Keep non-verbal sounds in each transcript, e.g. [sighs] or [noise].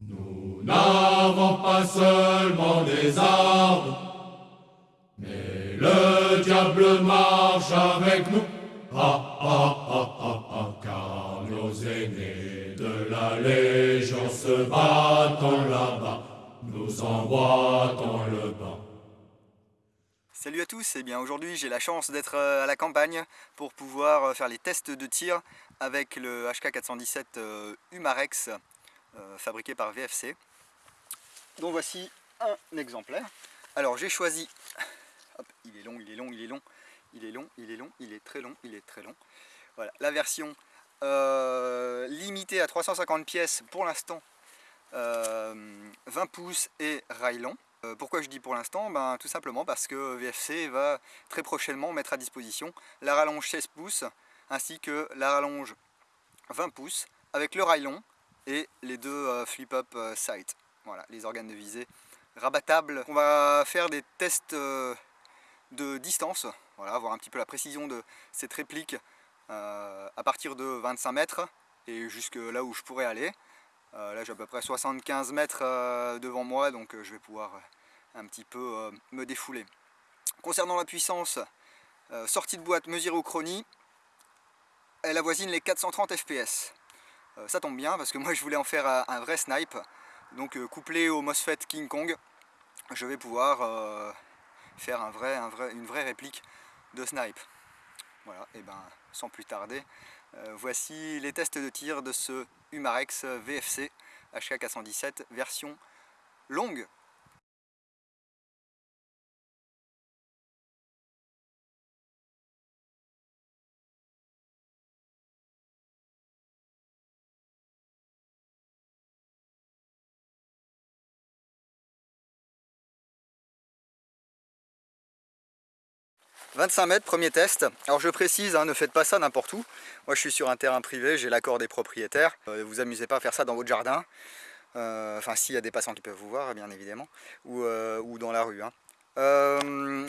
Nous n'avons pas seulement des armes, mais le diable marche avec nous. Ah, ah, ah, ah, ah, car nos aînés de la Légion se battent là-bas, nous envoient le banc. Salut à tous, et eh bien aujourd'hui j'ai la chance d'être euh, à la campagne pour pouvoir euh, faire les tests de tir avec le HK417 euh, Humarex fabriqué par VFC. Donc voici un exemplaire. Alors j'ai choisi, il est long, il est long, il est long, il est long, il est long, il est très long, il est très long. Voilà, la version limitée à 350 pièces pour l'instant, 20 pouces et rail long. Euh, pourquoi je dis pour l'instant? Ben, Tout simplement parce que VFC va très prochainement mettre à disposition la rallonge 16 pouces ainsi que la rallonge 20 pouces avec le rail long et les deux euh, flip-up euh, sight. Voilà, les organes de visée rabattables. On va faire des tests de distance, voilà, voir un petit peu la précision de cette réplique à partir de 25 mètres et jusque là où je pourrais aller. Euh, là j'ai à peu près 75 mètres euh, devant moi donc euh, je vais pouvoir un petit peu me défouler. Concernant la puissance, sortie de boîte mesurée au chronie, elle avoisine les 430 fps. Ça tombe bien parce que moi je voulais en faire un vrai snipe, donc couplé au MOSFET King Kong, je vais pouvoir faire une vraie réplique de snipe. Voilà, et ben sans plus tarder, voici les tests de tir de ce Humarex VFC HK417 version longue 25 mètres, premier test. Alors je précise, hein, ne faites pas ça n'importe où. Moi je suis sur un terrain privé, j'ai l'accord des propriétaires. Euh, vous amusez pas à faire ça dans votre jardin. Euh, enfin s'il y a des passants qui peuvent vous voir, bien évidemment. Ou, euh, dans la rue. Hein.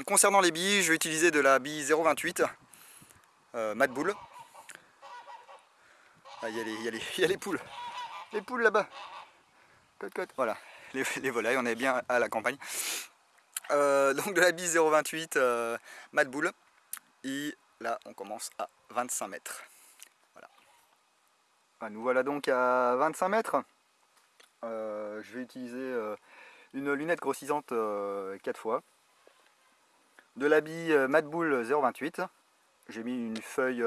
concernant les billes, je vais utiliser de la bille 0,28 Mad Bull. Ah, il y, a les poules. Les poules là-bas. Voilà, les volailles, on est bien à la campagne. Euh, donc de la bise 0,28 euh. Et là, on commence à 25 mètres. Voilà. Nous voilà donc à 25 mètres. Euh, je vais utiliser une lunette grossissante 4 fois. De la bille Mad Bull 0,28. J'ai mis une feuille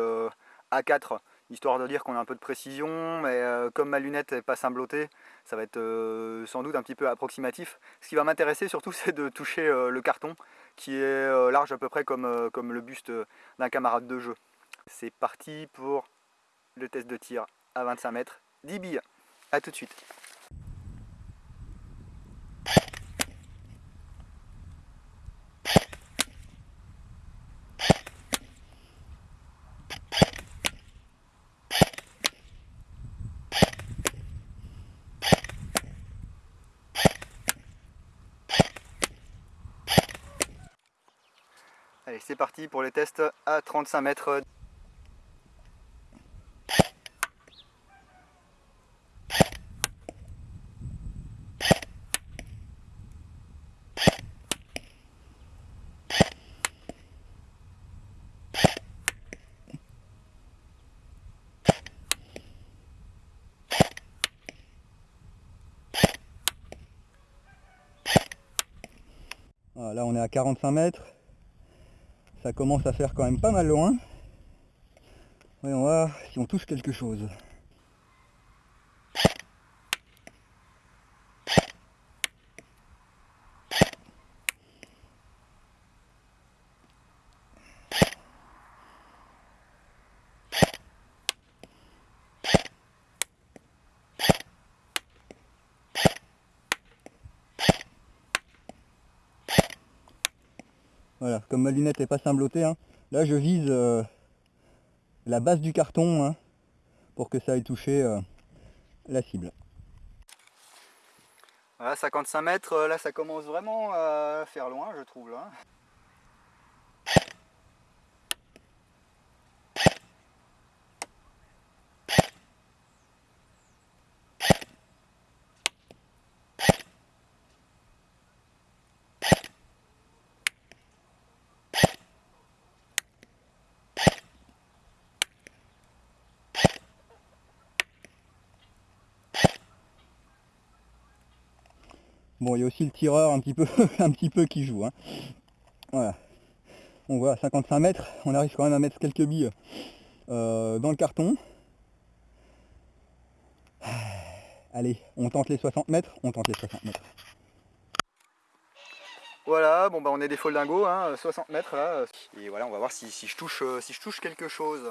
A4 histoire de dire qu'on a un peu de précision, mais euh, comme ma lunette n'est pas cimblotée, ça va être euh, sans doute un petit peu approximatif. Ce qui va m'intéresser surtout, [laughs] c'est de toucher euh, le carton, qui est large à peu près comme, comme le buste d'un camarade de jeu. C'est parti pour le test de tir à 25 mètres, 10 billes. A tout de suite. C'est parti pour les tests à 35 mètres. Là on est à 45 mètres ça commence à faire quand même pas mal loin. Voyons voir si on touche quelque chose. Voilà, comme ma lunette n'est pas cimblotée, hein, là je vise euh, la base du carton hein, pour que ça aille toucher euh, la cible. Voilà, 55 mètres, euh, là ça commence vraiment à faire loin je trouve là. Bon, il y a aussi le tireur un petit peu, [laughs] un petit peu qui joue. Hein. Voilà. On voit à 55 mètres, on arrive quand même à mettre quelques billes euh, dans le carton. [sighs] Allez, on tente les 60 mètres, on tente les 60 mètres. Voilà, bon bah on est des foldingos, hein, 60 mètres là. Et voilà, on va voir si, je, touche, euh, si je touche quelque chose.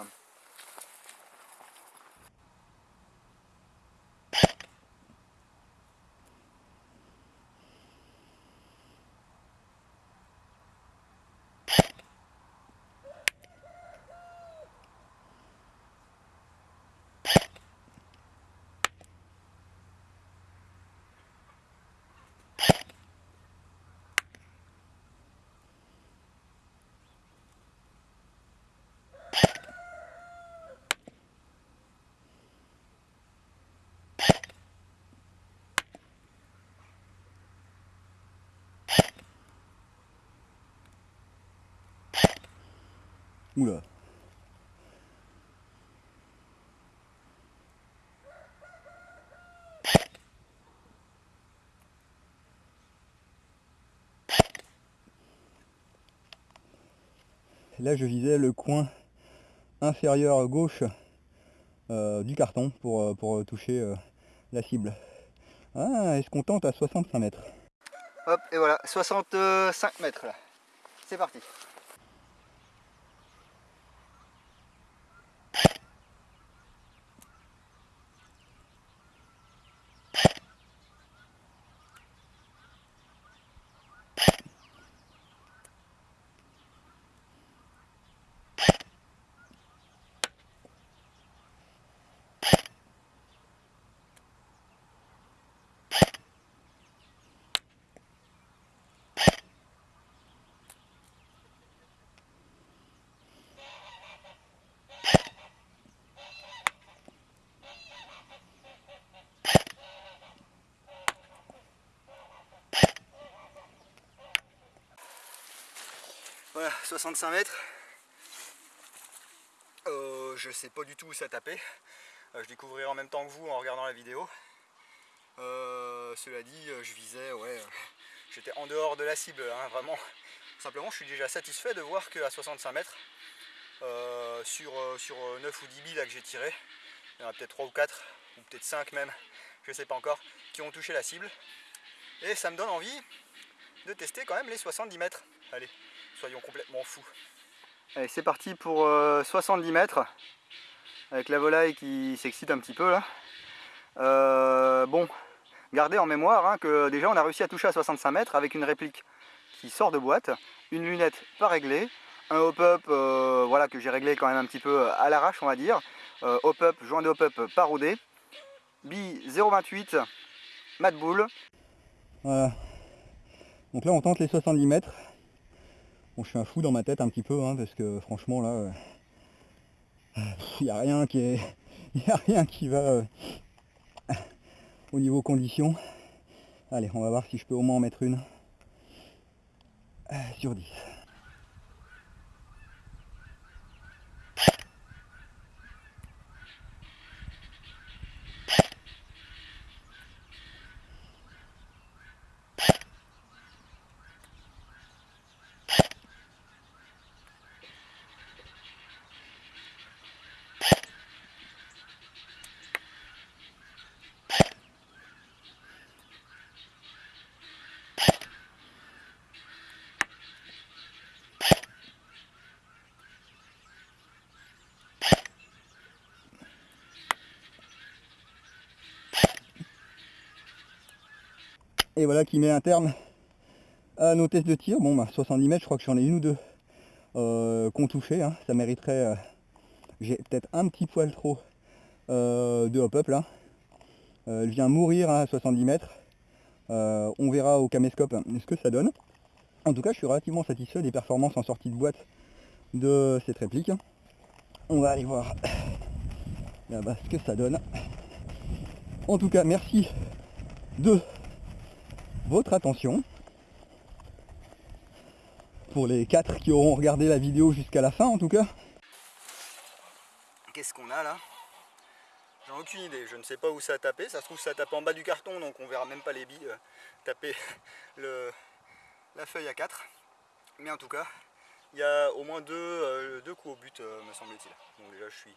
Là je visais le coin inférieur gauche euh, du carton pour, euh, pour toucher euh, la cible. Ah, est-ce qu'on tente à 65 mètres? Hop, et voilà, 65 mètres là. C'est parti. Voilà, 65 mètres. Euh, je sais pas du tout où ça tapait. Euh, je découvrirai en même temps que vous en regardant la vidéo. Euh, cela dit, je visais, ouais, j'étais en dehors de la cible, hein, vraiment. Simplement, je suis déjà satisfait de voir qu'à 65 mètres, sur, sur 9 ou 10 billes que j'ai tiré, il y en a peut-être 3 ou 4, ou peut-être 5 même, je sais pas encore, qui ont touché la cible. Et ça me donne envie de tester quand même les 70 mètres. Allez, soyons complètement fous. Allez, c'est parti pour 70 euh, mètres, avec la volaille qui s'excite un petit peu là. Euh, bon, gardez en mémoire hein, que déjà on a réussi à toucher à 65 mètres avec une réplique qui sort de boîte, une lunette pas réglée, un hop-up euh, voilà, que j'ai réglé quand même un petit peu à l'arrache on va dire, hop-up, joint de hop-up pas rodé, bille 0,28, mat boule. Voilà. Donc là on tente les 70 mètres. Je suis un fou dans ma tête un petit peu, hein, parce que franchement là, il euh, [laughs] n'y a rien qui est, [laughs] a rien qui va euh, au niveau conditions. Allez, on va voir si je peux au moins en mettre une euh, sur 10. Et voilà qui met un terme à nos tests de tir. Bon, bah, 70 mètres, je crois que j'en ai une ou deux euh, qu'on touché. Hein. Ça mériterait, euh, j'ai peut-être un petit poil trop euh, de hop-up là. elle vient mourir à 70 mètres. on verra au caméscope ce que ça donne. En tout cas, je suis relativement satisfait des performances en sortie de boîte de cette réplique. On va aller voir là-bas ce que ça donne. En tout cas, merci de votre attention. Pour les quatre qui auront regardé la vidéo jusqu'à la fin en tout cas. Qu'est-ce qu'on a là? J'en ai aucune idée, je ne sais pas où ça a tapé, ça se trouve ça a tapé en bas du carton donc on verra même pas les billes euh, taper [laughs] le, la feuille à 4. Mais en tout cas, il y a au moins deux, euh, deux coups au but euh, me semble-t-il. Donc déjà je suis,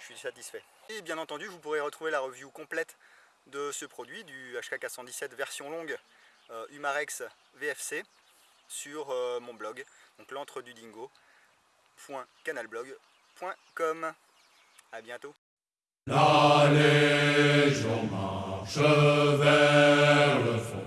je suis satisfait. Et bien entendu vous pourrez retrouver la review complète de ce produit, du HK 417 version longue Humarex VFC sur mon blog, donc l'entre du dingo.canalblog.com. A bientôt La Légion marche vers le fond.